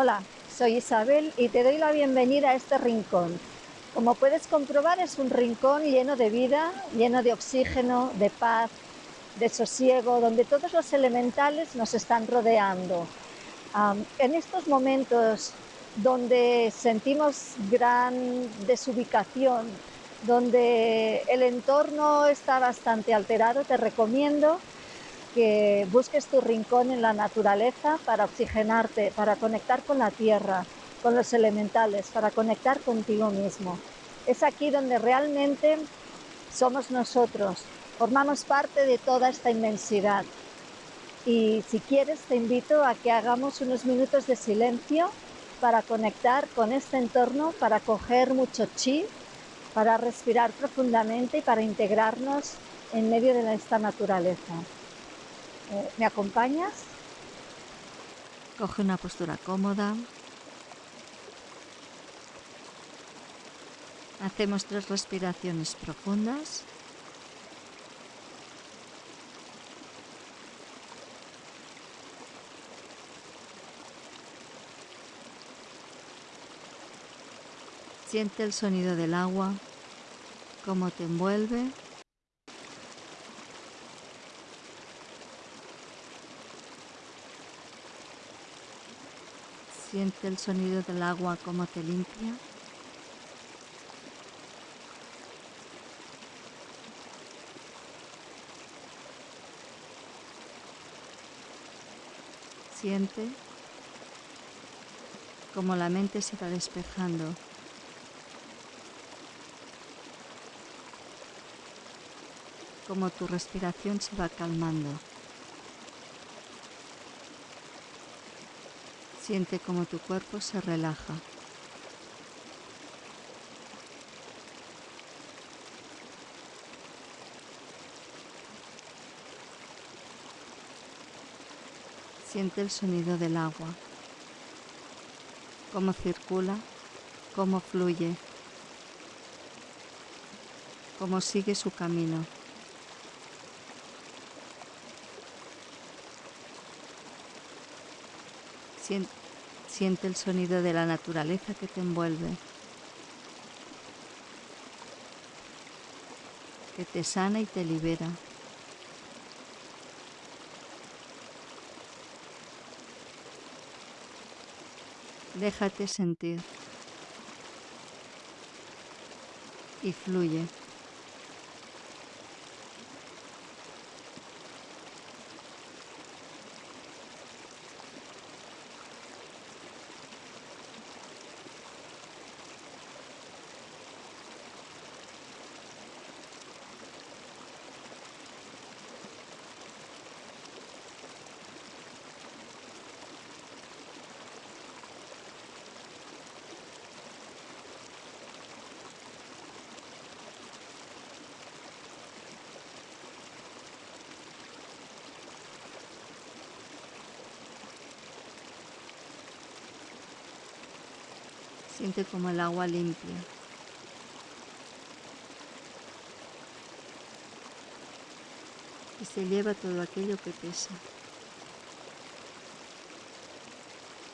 Hola, soy Isabel y te doy la bienvenida a este rincón. Como puedes comprobar es un rincón lleno de vida, lleno de oxígeno, de paz, de sosiego, donde todos los elementales nos están rodeando. en estos momentos donde sentimos gran desubicación, donde el entorno está bastante alterado, te recomiendo que busques tu rincón en la naturaleza para oxigenarte, para conectar con la tierra, con los elementales, para conectar contigo mismo. Es aquí donde realmente somos nosotros, formamos parte de toda esta inmensidad. Y si quieres, te invito a que hagamos unos minutos de silencio para conectar con este entorno, para coger mucho chi, para respirar profundamente y para integrarnos en medio de esta naturaleza. Eh, ¿Me acompañas? Coge una postura cómoda. Hacemos tres respiraciones profundas. Siente el sonido del agua, cómo te envuelve Siente el sonido del agua como te limpia. Siente como la mente se va despejando. Como tu respiración se va calmando. Siente como tu cuerpo se relaja. Siente el sonido del agua, cómo circula, cómo fluye, cómo sigue su camino. Siente, el sonido de la naturaleza que te envuelve, que te sana y te libera. Déjate sentir y fluye. Siente como el agua limpia. Y se lleva todo aquello que pesa,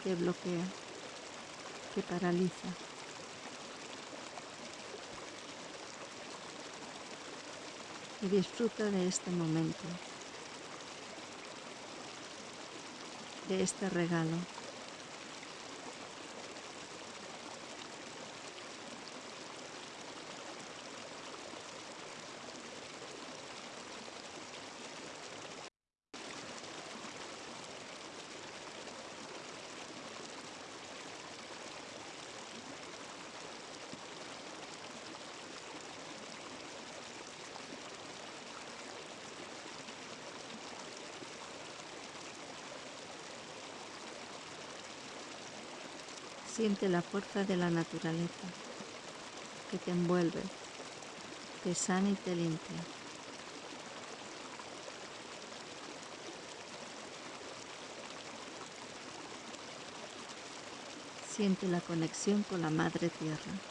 que bloquea, que paraliza. Y disfruta de este momento, de este regalo. Siente la fuerza de la naturaleza que te envuelve, te sana y te limpia. Siente la conexión con la Madre Tierra.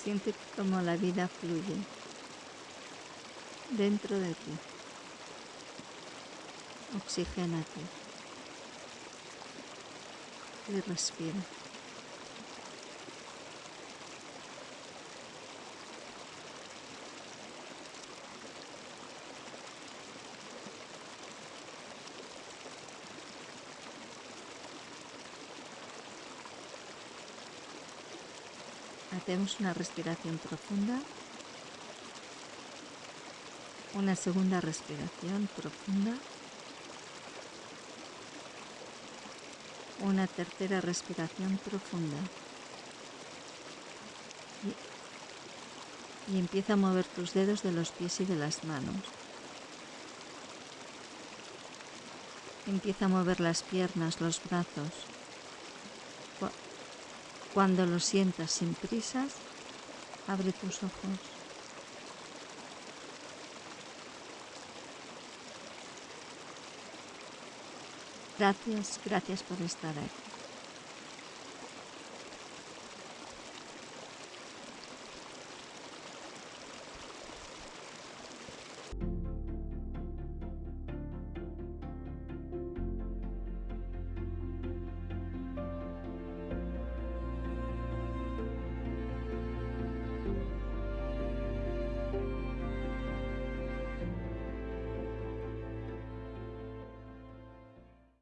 Siente como la vida fluye dentro de ti. Oxigénate y respira. Hacemos una respiración profunda. Una segunda respiración profunda. Una tercera respiración profunda. Y, empieza a mover tus dedos de los pies y de las manos. Empieza a mover las piernas, los brazos. Cuando lo sientas sin prisas, abre tus ojos. Gracias, gracias por estar aquí.